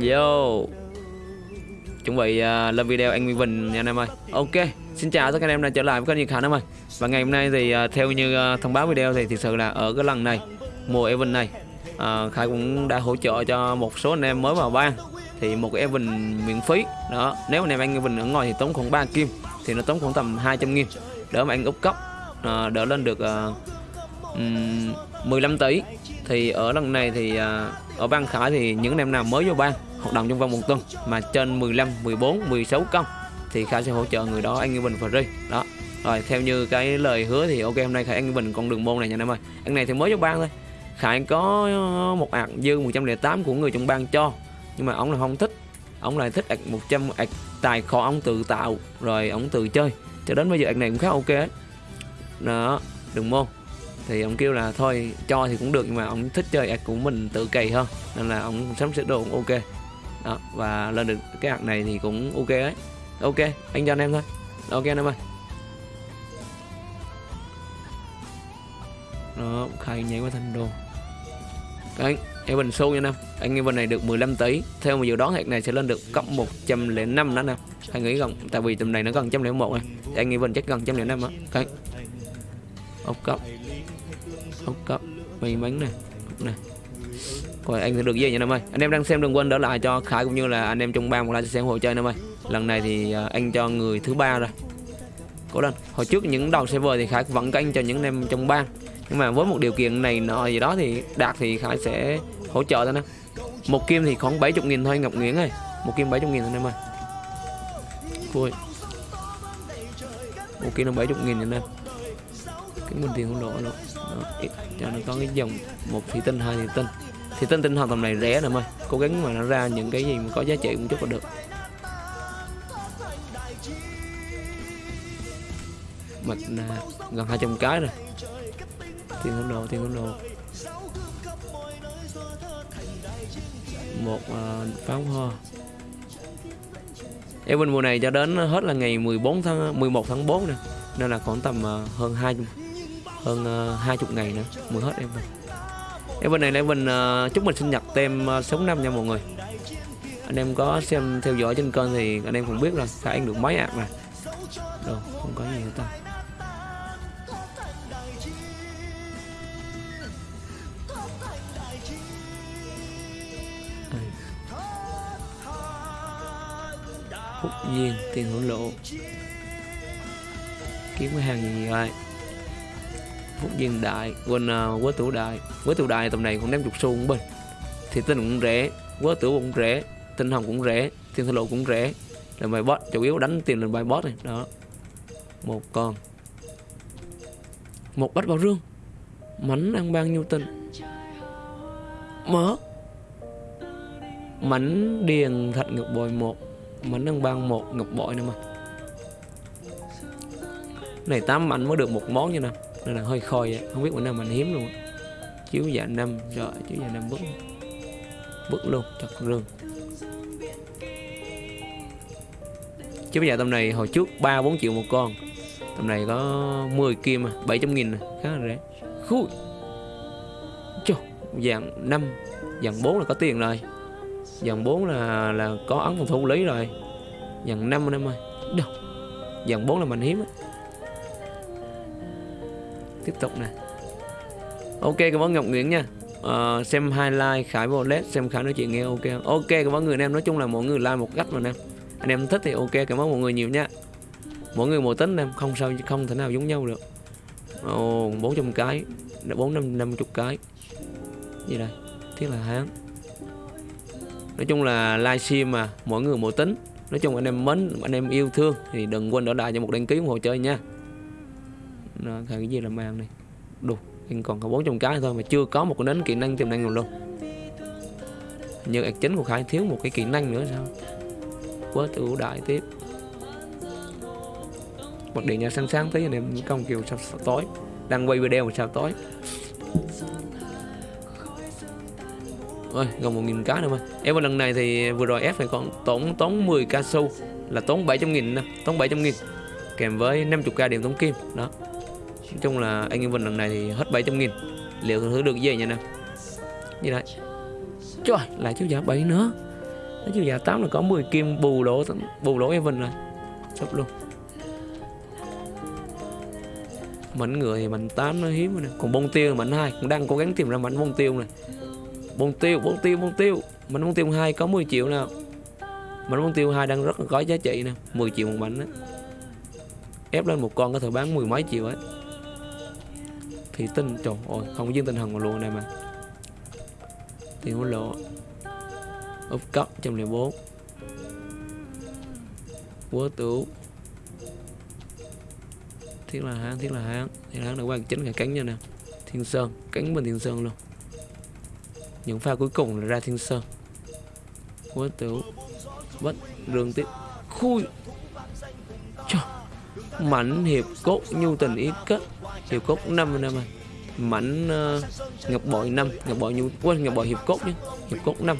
Yo. Chuẩn bị uh, lên video anh Nguyên Bình nha anh em ơi. Ok Xin chào tất cả anh em đã trở lại với kênh nhật Khánh em ơi. Và ngày hôm nay thì uh, theo như uh, thông báo video thì thực sự là ở cái lần này Mùa event này uh, Khải cũng đã hỗ trợ cho một số anh em mới vào ban Thì một cái event miễn phí Đó. Nếu anh em anh Evan ở ngoài thì tốn khoảng 3 kim Thì nó tốn khoảng tầm 200 nghìn Đỡ mà anh úp cấp uh, Đỡ lên được uh, um, 15 tỷ thì ở lần này thì à, ở ban khải thì những anh em nào mới vô ban hoạt động trong vòng một tuần mà trên 15 14 16 công thì khải sẽ hỗ trợ người đó anh Như Bình free đó. Rồi, theo như cái lời hứa thì ok, hôm nay khải anh Bình con đường môn này nha anh em ơi. Anh này thì mới vô ban thôi. Khải có một ạc dư 108 của người trong ban cho, nhưng mà ông là không thích. Ông lại thích ạc 100 ạc tài kho ông tự tạo, rồi ông tự chơi. Cho đến bây giờ ạc này cũng khá ok ấy. đó, đường môn thì ông kêu là thôi, cho thì cũng được, nhưng mà ông thích chơi ạc của mình tự cày hơn nên là ông sắm sửa đồ cũng ok. Đó, và lên được cái ạc này thì cũng ok ấy. Ok, anh cho anh em thôi. Ok anh em ơi. Đó, khai nhảy qua thành đồ. Anh em bình xu nha anh em. Anh em bên này được 15 tỷ. Theo mà dự đoán hạt này sẽ lên được cấp 105 đó nè anh nghĩ gần, tại vì tầm này nó gần 101 này anh em bình chắc gần 105 á. Cái ốc cấp ốc cấp may mắn này này coi, anh sẽ được gì nha em ơi? Anh em đang xem đừng quên đỡ lại cho khải cũng như là anh em trong ban một like xem hộ chơi em ơi. Lần này thì à, anh cho người thứ ba rồi. Cố lên. Hồi trước những đầu server thì khải vẫn canh cho những anh em trong ban. Nhưng mà với một điều kiện này nọ gì đó thì đạt thì khải sẽ hỗ trợ thôi nè một kim thì khoảng 70 nghìn thôi, ngọc nguyễn ơi. Một kim 70 nghìn thôi em ơi. Vui. Một kim nó 70 nghìn anh em cái mình tiền không lộ đó, cho nó có cái dòng một thủy tinh hai thủy tinh. Thủy tinh tinh hoàn tầm này rẻ nè ơi cố gắng mà nó ra những cái gì mà có giá trị một chút là được. Mặt là gần 200 cái rồi tiền hôn đồ tiền hôn đồ. Một uh, pháo hoa. Evan mùa này cho đến hết là ngày 14 tháng 11 tháng 4 nè. Nên là khoảng tầm uh, hơn ờ, hai uh, 20 ngày nữa mới hết em. Evan. Evan này là Evan uh, chúc mình sinh nhật tem uh, ờ, sống năm nha mọi người. Anh em có xem theo dõi trên kênh thì anh em cũng biết rồi phải anh được mấy ạ? mà. Đâu không có gì hết ta. Phúc duyên tiền hữu lộ. Kiếm cái hàng gì vậy? Phúc duyên đại quên uh, quế tủ đại. Quế tủ đại tầm này cũng đem chục xu cũng bình. Thì tinh cũng rẻ quế tủ cũng rẻ tinh hồng cũng rẻ thiên thần lộ cũng rẻ. Là bài boss chủ yếu đánh tiền lên bài boss này. Đó. Một con. Một bách bảo rương. Mảnh ăn bao nhiêu tinh mở. Mảnh điền thạch ngọc bội một. Mảnh ăn ban một ngọc bội nữa mà. Này tám mảnh mới được một món như nào? Nên là hơi khôi vậy không biết bữa nào mình hiếm luôn chiếu dạ năm rồi chiếu dạ năm bức bức luôn chặt chứ bây giờ tầm này hồi trước ba bốn triệu một con. Tầm này có 10 kim à 700 nghìn à. khá là rẻ. Khui. Chô, dạng 5 dạng 4 là có tiền rồi. Dạng 4 là là có ấn phòng thủ lý rồi. Dạng 5 anh em ơi đâu? Dạng 4 là mình hiếm á tiếp tục nè. Ok cảm ơn ngọc nguyễn nha. Uh, xem highlight khải vô led xem khải nói chuyện nghe ok ok cảm ơn người anh em nói chung là mỗi người like một cách mà anh em anh em thích thì ok cảm ơn mọi người nhiều nha. Mỗi người một tính em không sao không thể nào giống nhau được. Ồ oh, 400 cái bốn năm năm chục cái. Gì đây? Thiết là hán. Nói chung là livestream mà mỗi người một tính. Nói chung anh em mến anh em yêu thương thì đừng quên đỡ đài cho một đăng ký ủng hộ chơi nha nó cái gì là mang này? Đủ anh còn có 400 cái thôi mà chưa có một cái nến kỹ năng tiềm năng nào luôn. Như ạc chính của khai thiếu một cái kỹ năng nữa sao? Quá ưu đại tiếp. Bật điện nhà sáng sáng tí anh em công kiều sao, sao tối. Đang quay video mà sao tối. Ơi gần một nghìn cá nữa mà. Em lần này thì vừa rồi ép phải còn tốn tốn 10 ca su là tốn 700 nghìn tốn 700 nghìn. Kèm với 50 ca điểm tống kim đó nói chung là anh em vận lần này thì hết 700 nghìn. Liệu thử được gì nha nè? Như đấy trời, lại chiếu giả 7 nữa. Nó chiếu giả 8 là có 10 kim bù lỗ bù lỗ Evan rồi. Sắp luôn. Mảnh ngựa thì mảnh 8 nó hiếm rồi nè. Còn bông tiêu là mảnh 2 cũng đang cố gắng tìm ra mảnh bông tiêu này bông tiêu bông tiêu bông tiêu. Mảnh bông tiêu 2 có 10 triệu nào mảnh bông tiêu 2 đang rất là có giá trị nè. 10 triệu một mảnh á. Ép lên một con có thể bán mười mấy triệu ấy thì tinh trời ơi, không có tinh thần mà luôn này mà. Tiền hối lộ úp cấp 104 quá tủ thiết là hán, thiết là hán. Thì hán đã qua chính cả cánh nha nè. Thiên sơn, cánh bên thiên sơn luôn. Những pha cuối cùng là ra thiên sơn. Quá tủ bất đường tiếp. Khui mảnh hiệp cốt nhu tình ý kết. Hiệp cốt năm anh em ơi mảnh uh, ngọc bội năm. Ngọc bội nhu quên ngọc bội hiệp cốt nhé. Hiệp cốt năm.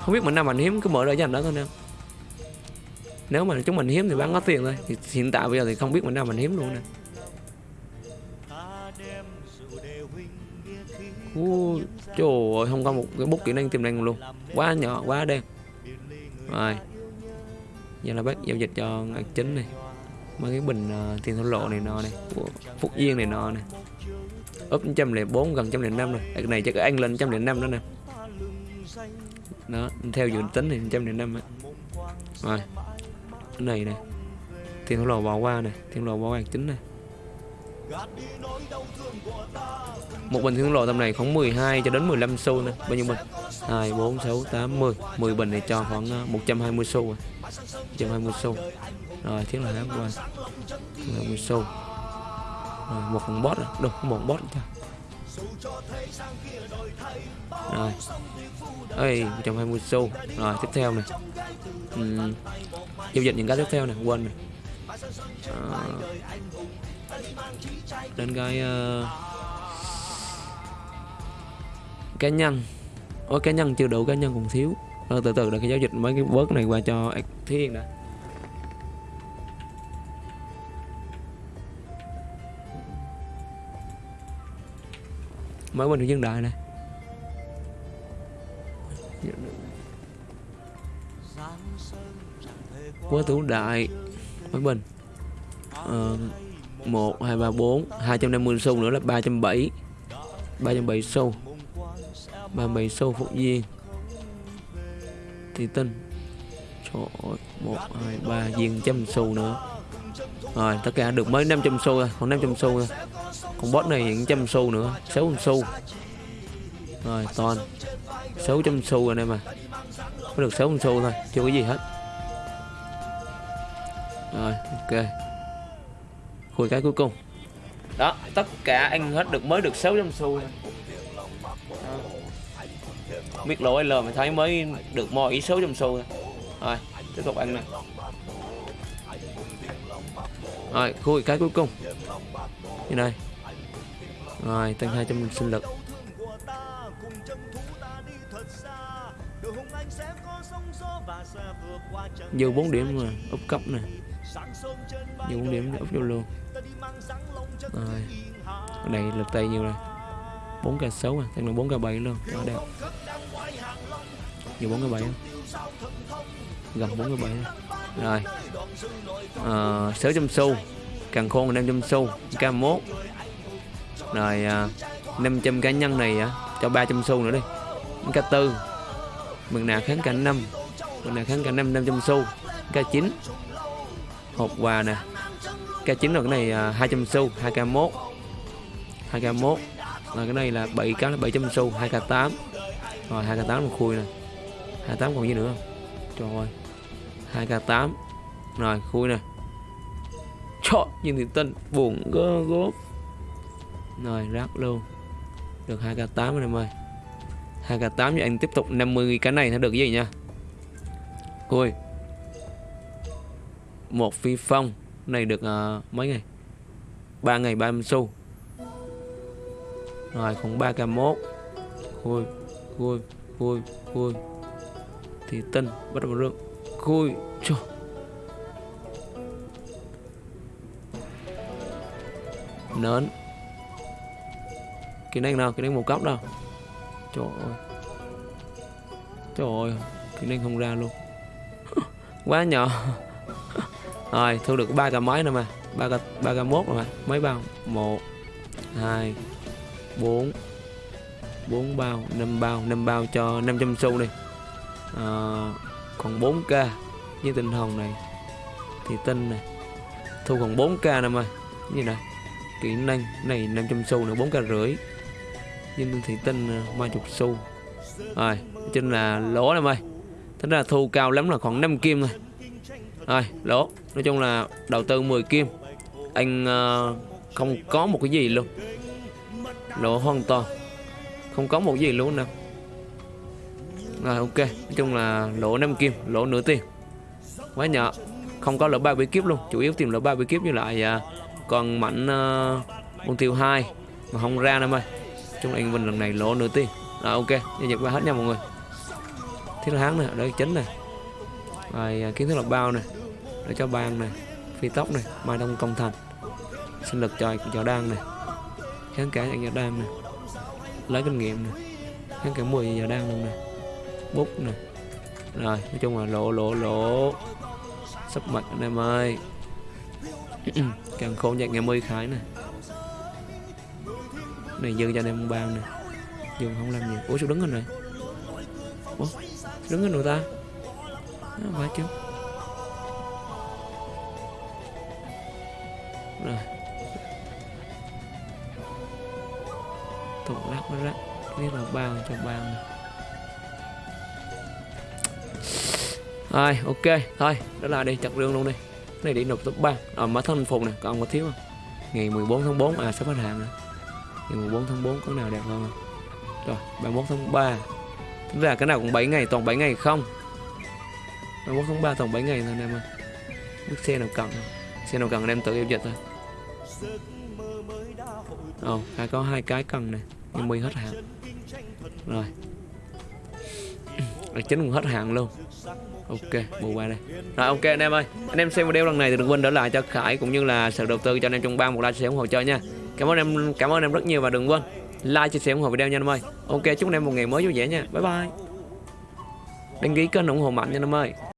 Không biết mảnh nào mảnh hiếm cứ mở ra dành đó thôi nè nếu mà chúng mình hiếm thì bán có tiền thôi. Thì hiện tại bây giờ thì không biết mảnh nào mảnh hiếm luôn nè. Ui, trời ơi, không có một cái bút kỹ năng tiềm năng luôn. Quá nhỏ quá đen. Rồi. Giờ là bác giao dịch cho ngạc chính này mấy cái bình uh, tiền thổ lộ này nọ này của phúc yên này nọ này. Úp trăm lẻ bốn gần trăm lẻ năm rồi. Cái này chắc anh lên trăm lẻ năm đó nè. Đó theo dự tính thì trăm lẻ năm rồi cái này nè. Tiền thổ lộ bỏ qua này tiền lộ bỏ qua chính này một bình thương lộ tầm này khoảng 12 cho đến 15 xu nè. Bao nhiêu bình? 2 4 6 8 10 10 bình này cho khoảng ờ, 120 xu à. rồi 120 xu rồi tiếng là hám qua 120 xu rồi một con bot à? rồi đâu một bot cho rồi. Ơi 120 xu rồi tiếp theo này. Uhm, giao dịch những cái tiếp theo này quên này à, đến cái uh, cá nhân. Ôi cá nhân chưa đủ cá nhân còn thiếu. Rồi từ từ là cái giao dịch mấy cái bớt này qua cho thiên đã. Mới bình dân đại này. Quá thủ đại. Mới bình ờ, một hai ba bốn hai trăm năm mươi xu nữa là ba trăm bảy. Ba trăm bảy xu. Ba bảy xu phục viên. Thì tinh trời ơi một hai ba viên trăm xu nữa. Rồi tất cả được mới 500 xu thôi còn 500 xu thôi còn boss này những trăm xu nữa. 600 xu rồi, toàn. 600 xu rồi đây mà có được 600 xu thôi, chưa có gì hết. Rồi, ok. Khui cái cuối cùng. Đó, tất cả anh hết được mới được 600 xu thôi biết lỗi L mà thấy mới được mo ý 600 xu thôi rồi, tiếp tục ăn nè. Rồi, khui cái cuối cùng. Như này rồi tăng 200 sinh lực. Dư 4 điểm mà úp cấp nè. Dư 4 điểm úp vô luôn. Rồi ở đây lực tay nhiều rồi. 4 k 6 à tăng được 4 k 7 luôn. Đó đẹp. Nhiều 4 k 7 không gần 4 k 7 rồi ờ, à, 600 xu. Càng khôn là 500 xu. K1 rồi à, uh, 500 cá nhân này uh, cho 300 xu nữa đi. K4 mừng nạ kháng cả 5 mừng nạ kháng cả 5 500 xu. K9 hộp quà nè. K9 rồi cái này à, uh, 200 xu 2K1 2K1 rồi cái này là 7 cá là 700 xu 2K8 rồi 2K8 một khui nè. 28 còn gì nữa không? Trời ơi 2K8 rồi khui nè. Trời nhìn thì tên buồn gớm rồi rác luôn. Được 2k8 anh em ơi. 2k8 cho anh tiếp tục 50 cái này nó được cái gì nha? Ui. Một phi phong. Này được uh, mấy ngày? 3 ngày 30 xu. Rồi còn 3k1 Khui Khui Khui Khui. Thì tinh Bắt đầu rương Khui Trời nến cái này nào cái này một cấp đâu trời ơi. Trời ơi cái này không ra luôn. Quá nhỏ. Rồi thu được ba cái máy nữa mà ba cái ba cái mốt rồi mà mấy bao. Một hai bốn. Bốn bao năm bao. Năm bao cho 500 xu đi. À, còn 4k với tinh hồng này thì tinh này. Thu còn 4k nè mà như này kỹ năng này 500 xu nữa 4k rưỡi nhưng thị tinh ba ờ, chục xu. Rồi trên là lỗ em ơi tính ra thu cao lắm là khoảng 5 kim thôi. Rồi lỗ. Nói chung là đầu tư 10 kim. Anh uh, không có một cái gì luôn. Lỗ hoàn toàn. Không có một gì luôn nè rồi ok. Nói chung là lỗ 5 kim lỗ nửa tiền. Quá nhỏ. Không có lỗ ba bí kíp luôn. Chủ yếu tìm lỗ ba bí kíp như lại à, uh, còn mảnh ờ, uh, mục tiêu hai. Mà không ra đâu ơi chúng anh mình lần này lỗ nửa tiền. Rồi, ok, giao dịch qua hết nha mọi người. Thiết hán nè đây chính nè. Rồi à, kiến thức lọc bao nè. Để cho ban nè, phi tóc này mai đông công thành. Sinh lực cho cho đan này kháng cả cho đan này lấy kinh nghiệm này kháng cả 10 giờ đan luôn này bút này rồi, nói chung là lỗ lỗ lỗ. Sắp mặt anh em ơi. Càng khôn nhạc ngày mươi khái nè này dư cho anh em bao nè dừng không làm gì. Ủa sao đứng hình rồi ủa đứng hình rồi ta? Nó phải chứ. Rồi. Tụng lắc nó lắc biết là bao cho bao nè rồi ok. Thôi đó là đi chặt rương luôn đi. Cái này đi nộp top 3 à, ờ, mở thân phục nè còn có thiếu không? Ngày 14 tháng 4 à sắp hết hàng rồi ngày 14 tháng 4 có nào đẹp hơn không rồi 31 tháng 3 tức là cái nào cũng 7 ngày toàn 7 ngày không? 31 tháng 3 toàn 7 ngày thôi anh em ơi. Biết xe nào cần? Xe nào cần anh em tự giao dịch thôi. Ồ, oh, có hai cái cần này Nhưng mi hết hạn. Rồi. Rồi chính cũng hết hạn luôn. Ok, bù qua đây. Rồi ok anh em ơi. Anh em xem video lần này thì đừng quên để lại cho Khải Cũng như là sự đầu tư cho anh em trong ban một like sẽ ủng hộ chơi nha. Cảm ơn em, cảm ơn em rất nhiều và đừng quên like, chia sẻ ủng hộ video nha anh em ơi. Ok, chúc anh em một ngày mới vui vẻ nha. Bye bye. Đăng ký kênh ủng hộ mạnh nha anh em ơi.